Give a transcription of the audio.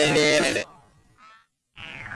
え